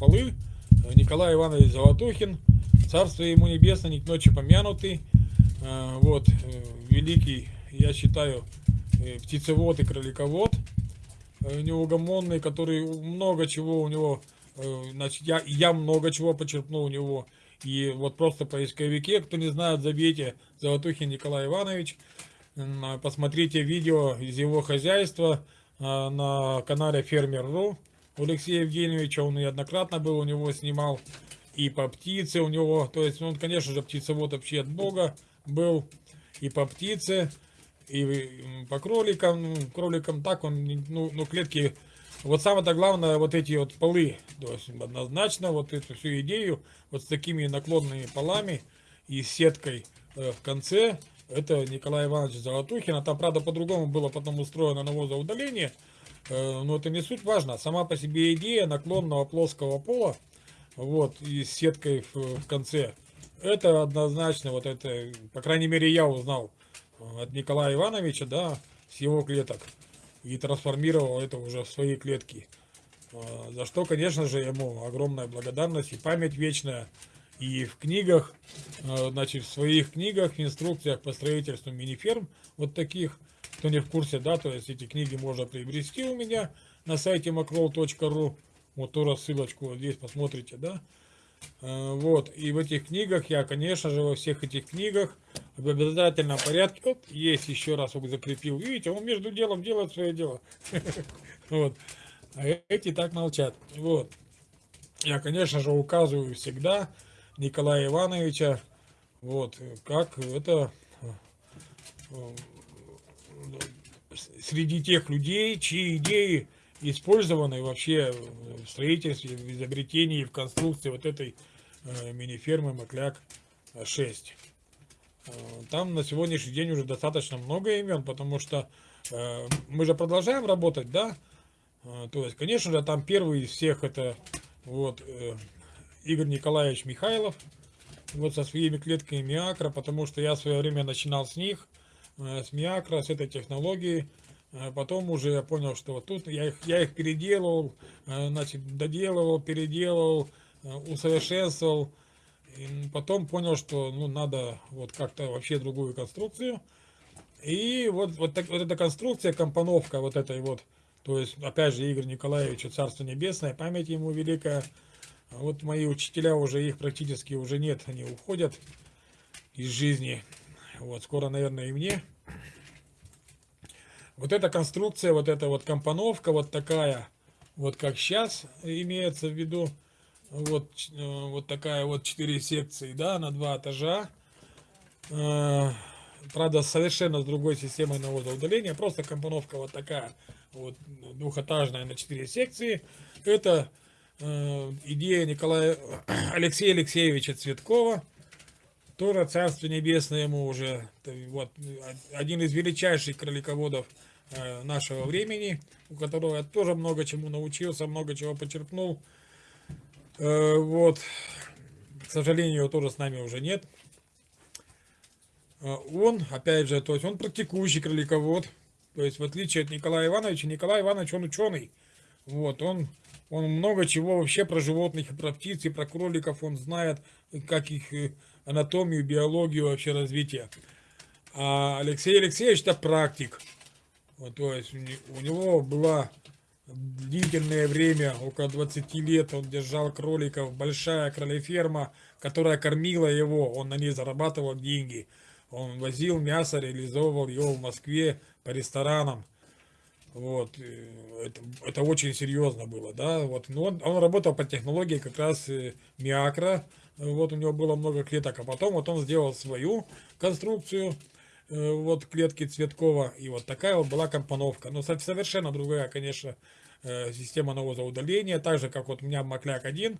полы. Николай Иванович Золотухин, царство ему небесное, не к ночи помянутый. Вот, великий, я считаю, птицевод и кроликовод, неугомонный, который много чего у него, значит, я, я много чего почерпнул у него. И вот просто поисковике, кто не знает, забейте Золотухин Николай Иванович, посмотрите видео из его хозяйства на канале Фермер.ру. У Алексея Евгеньевича он неоднократно был, у него снимал и по птице у него, то есть он, конечно же, птицевод вообще от Бога был, и по птице, и по кроликам, ну, кроликам так он, ну, ну клетки, вот самое-то главное, вот эти вот полы, то есть однозначно вот эту всю идею, вот с такими наклонными полами и сеткой э, в конце, это Николай Иванович Золотухин, а там, правда, по-другому было потом устроено навозоудаление, Э, но это не суть важно. Сама по себе идея наклонного плоского пола, вот, и с сеткой в, в конце, это однозначно, вот это, по крайней мере, я узнал э, от Николая Ивановича, да, с его клеток, и трансформировал это уже в свои клетки. Э, за что, конечно же, ему огромная благодарность и память вечная. И в книгах, значит, в своих книгах, в инструкциях по строительству мини-ферм, вот таких, кто не в курсе, да, то есть эти книги можно приобрести у меня на сайте macroll.ru. Вот ту рассылочку вот здесь посмотрите, да. Э, вот, и в этих книгах я, конечно же, во всех этих книгах в обязательном порядке, вот, есть еще раз вот закрепил, видите, он между делом делает свое дело. Вот, а эти так молчат. Вот, я, конечно же, указываю всегда Николая Ивановича, вот, как это э, среди тех людей, чьи идеи использованы вообще в строительстве, в изобретении, в конструкции вот этой э, мини-фермы Макляк-6. Э, там на сегодняшний день уже достаточно много имен, потому что э, мы же продолжаем работать, да? То есть, конечно же, там первый из всех это вот Игорь Николаевич Михайлов, вот со своими клетками Миакра, потому что я в свое время начинал с них. Э, с Миакра, с этой технологией. Э, потом уже я понял, что вот тут я их, я их переделывал, э, значит, доделывал, переделывал, усовершенствовал. И потом понял, что ну, надо вот как-то вообще другую конструкцию. И вот, вот, так, вот эта конструкция, компоновка вот этой вот, то есть, опять же, Игорь Николаевич, Царство Небесное, память ему великая. Вот мои учителя уже, их практически уже нет, они уходят из жизни. Вот, скоро, наверное, и мне. Вот эта конструкция, вот эта вот компоновка, вот такая, вот как сейчас имеется в виду, вот, э, вот такая вот 4 секции, да, на два этажа. Э, правда, совершенно с другой системой навозоудаления, просто компоновка вот такая, вот двухэтажная на 4 секции. Это э, идея Николая Алексея Алексеевича Цветкова. Тоже Царство Небесное ему уже, вот, один из величайших кролиководов э, нашего времени, у которого я тоже много чему научился, много чего почерпнул. Э, вот, к сожалению, его тоже с нами уже нет. Э, он, опять же, то есть он практикующий кроликовод, то есть в отличие от Николая Ивановича, Николай Иванович, он ученый. Вот, он, он много чего вообще про животных, и про птиц, и про кроликов, он знает, как их анатомию, биологию вообще развития. А Алексей Алексеевич это практик. Вот, то есть у него была длительное время, около 20 лет, он держал кроликов, большая кролеферма, которая кормила его, он на ней зарабатывал деньги. Он возил мясо, реализовывал его в Москве по ресторанам. Вот, это, это очень серьезно было, да, вот, но он, он работал по технологии как раз э, Миакра, вот у него было много клеток, а потом вот он сделал свою конструкцию, э, вот клетки Цветкова, и вот такая вот была компоновка. Но совершенно другая, конечно, э, система навозоудаления, так же, как вот у меня Макляк 1,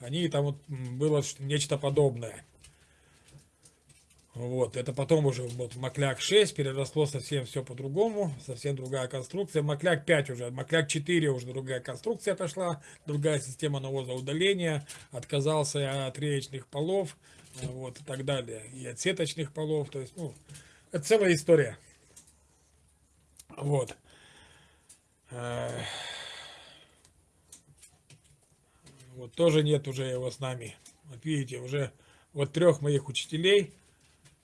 они там вот было нечто подобное. Вот, это потом уже вот Макляк 6 переросло совсем все по-другому, совсем другая конструкция. Макляк 5 уже, Макляк 4 уже другая конструкция пошла, другая система навоза удаления, отказался от реечных полов, вот, и так далее, и от сеточных полов, то есть, ну, это целая история. Вот. Вот тоже нет уже его с нами. Вот видите, уже вот трех моих учителей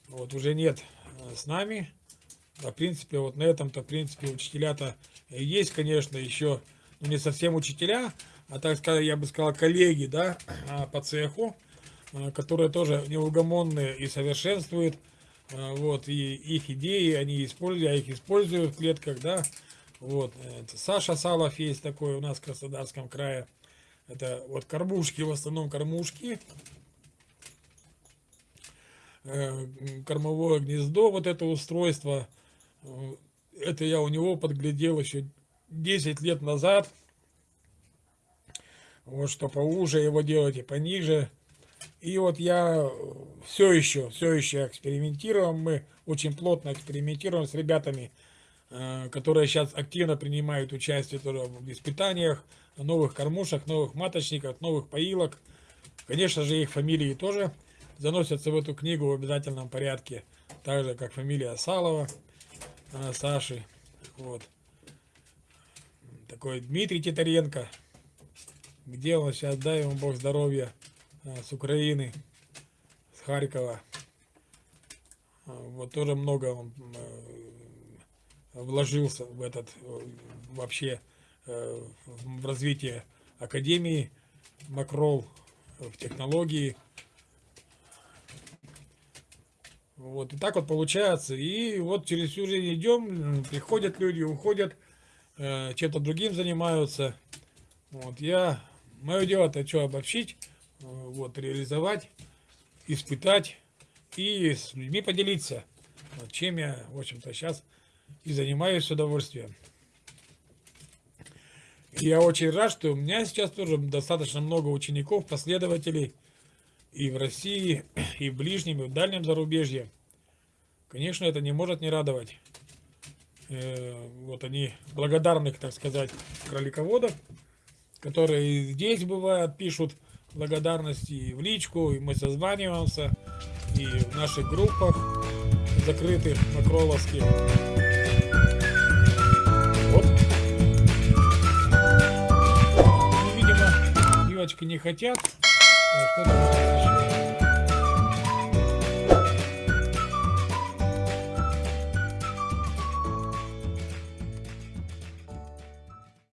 вот уже нет э, с нами. А в принципе, вот на этом-то, в принципе, учителя-то есть, конечно, еще, ну, не совсем учителя, а так сказать, я бы сказал, коллеги, да, а, по цеху, а, которые тоже неугомонные и совершенствуют, а, вот, и их идеи, они используют, я их использую в клетках, да, вот, Саша Салов есть такой у нас в Краснодарском крае, это вот кормушки, в основном кормушки, э, кормовое гнездо, вот это устройство, э, это я у него подглядел еще 10 лет назад, вот что поуже его делать и пониже. И вот я все еще, все еще экспериментируем, мы очень плотно экспериментируем с ребятами, э, которые сейчас активно принимают участие тоже в испытаниях, новых кормушек, новых маточников, новых поилок. Конечно же, их фамилии тоже заносятся в эту книгу в обязательном порядке, так же, как фамилия Салова, э, Саши. Вот. Такой Дмитрий Титаренко. Где он сейчас, дай ему Бог здоровья, э, с Украины, с Харькова. Э, вот тоже много он вложился в этот вообще в развитие Академии Макрол, в технологии. Вот, и так вот получается. И вот через всю жизнь идем, приходят люди, уходят, э, чем-то другим занимаются. Вот, я, мое дело это что, обобщить, э, вот, реализовать, испытать и с людьми поделиться. Вот, чем я, в общем-то, сейчас и занимаюсь с удовольствием. Я очень рад, что у меня сейчас тоже достаточно много учеников, последователей и в России, и в ближнем, и в дальнем зарубежье. Конечно, это не может не радовать. Э, вот они благодарных, так сказать, кролиководов, которые здесь бывают, пишут благодарности и в личку, и мы созваниваемся, и в наших группах закрытых макроловских. девочки не хотят. 嗯。